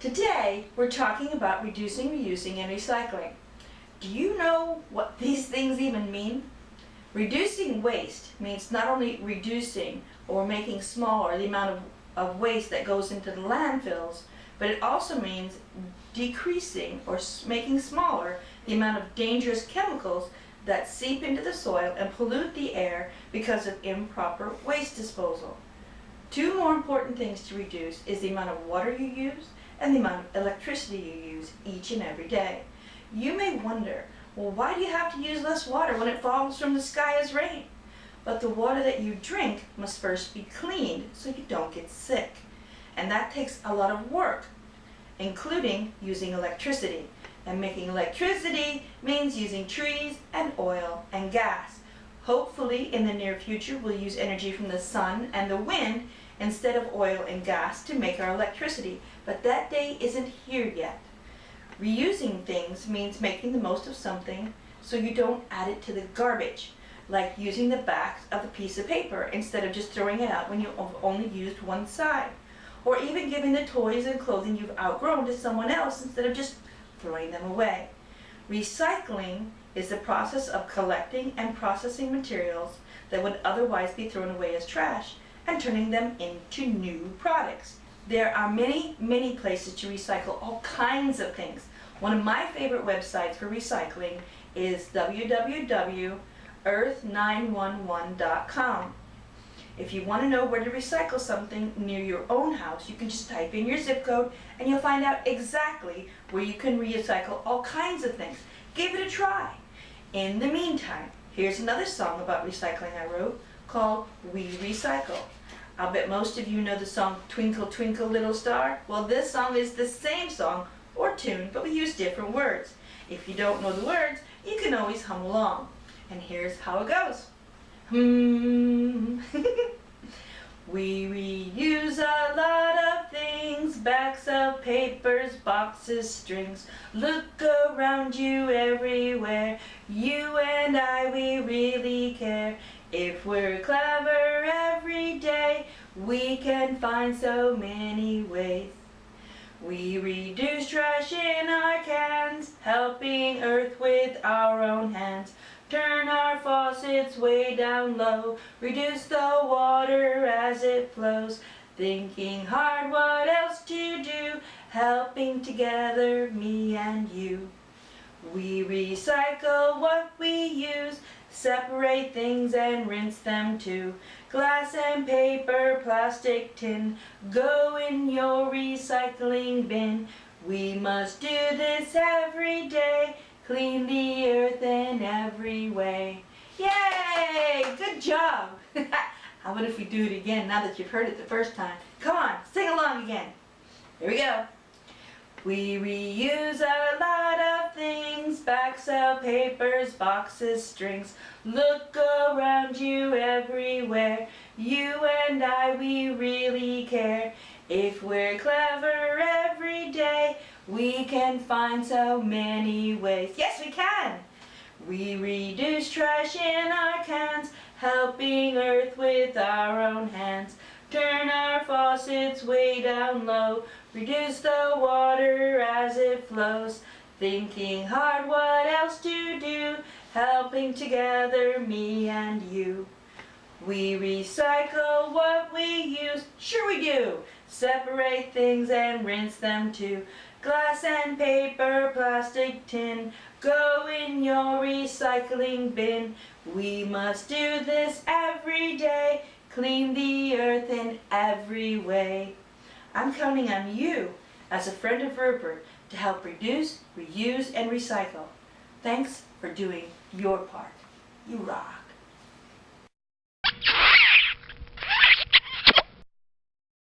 Today, we're talking about reducing, reusing, and recycling. Do you know what these things even mean? Reducing waste means not only reducing or making smaller the amount of, of waste that goes into the landfills, but it also means decreasing or making smaller the amount of dangerous chemicals that seep into the soil and pollute the air because of improper waste disposal. Two more important things to reduce is the amount of water you use and the amount of electricity you use each and every day. You may wonder, well, why do you have to use less water when it falls from the sky as rain? But the water that you drink must first be cleaned so you don't get sick. And that takes a lot of work, including using electricity. And making electricity means using trees and oil and gas. Hopefully, in the near future, we'll use energy from the sun and the wind instead of oil and gas to make our electricity. But that day isn't here yet. Reusing things means making the most of something so you don't add it to the garbage, like using the back of a piece of paper instead of just throwing it out when you've only used one side. Or even giving the toys and clothing you've outgrown to someone else instead of just throwing them away. Recycling is the process of collecting and processing materials that would otherwise be thrown away as trash and turning them into new products. There are many, many places to recycle all kinds of things. One of my favorite websites for recycling is www.earth911.com. If you want to know where to recycle something near your own house, you can just type in your zip code and you'll find out exactly where you can recycle all kinds of things. Give it a try. In the meantime, here's another song about recycling I wrote called We Recycle. I'll bet most of you know the song Twinkle Twinkle Little Star. Well, this song is the same song or tune, but we use different words. If you don't know the words, you can always hum along. And here's how it goes. Hmm. we reuse a lot of things, backs of papers, boxes, strings. Look around you everywhere, you and I, we really care. If we're clever every day, we can find so many ways. We reduce trash in our cans, helping Earth with our own hands. Turn our faucets way down low, reduce the water as it flows. Thinking hard what else to do, helping together me and you. We recycle what we use, separate things and rinse them too. Glass and paper, plastic, tin, go in your recycling bin. We must do this every day, clean the earth in every way. Yay! Good job! How about if we do it again now that you've heard it the first time? Come on, sing along again. Here we go. We reuse a lot of things, backs of papers, boxes, strings. Look around you everywhere, you and I, we really care. If we're clever every day, we can find so many ways. Yes, we can! We reduce trash in our cans, helping Earth with our own hands. Turn our faucets way down low, reduce the water as it flows. Thinking hard what else to do, helping together me and you. We recycle what we use, sure we do. Separate things and rinse them too. Glass and paper, plastic, tin, go in your recycling bin. We must do this every day clean the earth in every way. I'm counting on you as a friend of Rupert to help reduce, reuse, and recycle. Thanks for doing your part. You rock.